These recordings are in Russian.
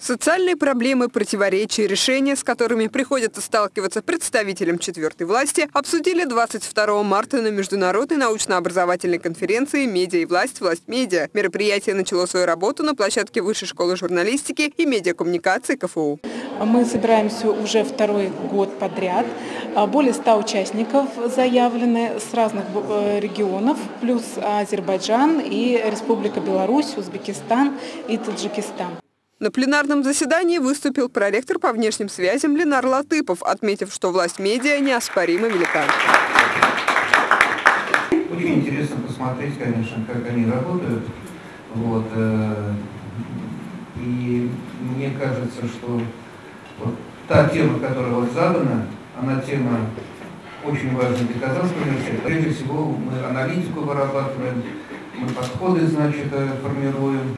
Социальные проблемы, противоречия, решения, с которыми приходится сталкиваться представителям четвертой власти, обсудили 22 марта на Международной научно-образовательной конференции «Медиа и власть. Власть медиа». Мероприятие начало свою работу на площадке Высшей школы журналистики и медиакоммуникации КФУ. Мы собираемся уже второй год подряд. Более 100 участников заявлены с разных э, регионов, плюс Азербайджан и Республика Беларусь, Узбекистан и Таджикистан. На пленарном заседании выступил проректор по внешним связям Ленар Латыпов, отметив, что власть медиа неоспоримо велика. Очень интересно посмотреть, конечно, как они работают. Вот, э, и мне кажется, что вот та тема, которая вот задана, она тема очень важная для Казанского университета. Прежде всего, мы аналитику вырабатываем, мы подходы, значит, э, формируем.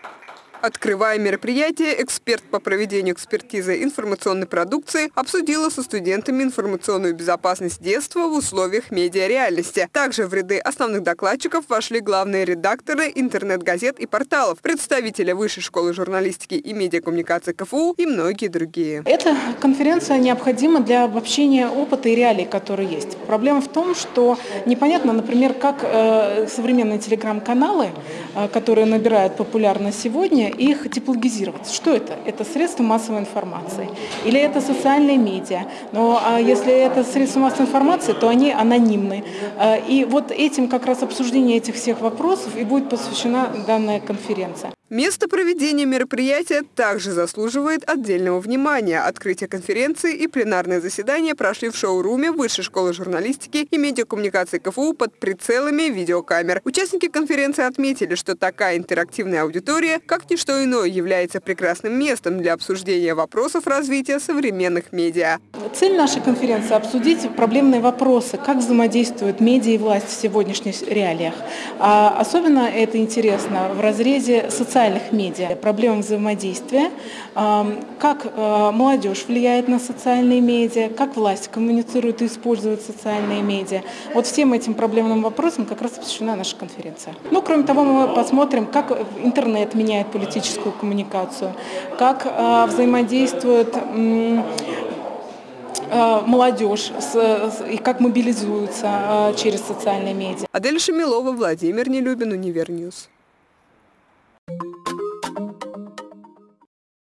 Открывая мероприятие, эксперт по проведению экспертизы информационной продукции обсудила со студентами информационную безопасность детства в условиях медиареальности. Также в ряды основных докладчиков вошли главные редакторы интернет-газет и порталов, представители Высшей школы журналистики и медиакоммуникации КФУ и многие другие. Эта конференция необходима для обобщения опыта и реалий, которые есть. Проблема в том, что непонятно, например, как э, современные телеграм-каналы, э, которые набирают популярность сегодня, их типологизировать. Что это? Это средства массовой информации или это социальные медиа. Но а если это средства массовой информации, то они анонимны. А, и вот этим как раз обсуждение этих всех вопросов и будет посвящена данная конференция. Место проведения мероприятия также заслуживает отдельного внимания. Открытие конференции и пленарное заседание прошли в шоуруме Высшей школы журналистики и медиакоммуникации КФУ под прицелами видеокамер. Участники конференции отметили, что такая интерактивная аудитория, как ничто иное, является прекрасным местом для обсуждения вопросов развития современных медиа. Цель нашей конференции – обсудить проблемные вопросы, как взаимодействуют медиа и власть в сегодняшних реалиях. А особенно это интересно в разрезе социальных социальных медиа, проблемы взаимодействия, как э, молодежь влияет на социальные медиа, как власть коммуницирует и использует социальные медиа. Вот всем этим проблемным вопросам как раз посвящена наша конференция. Ну, кроме того, мы посмотрим, как интернет меняет политическую коммуникацию, как э, взаимодействует э, молодежь и как мобилизуется через социальные медиа. Адель Шамилова, Владимир Нелюбин, Univer News.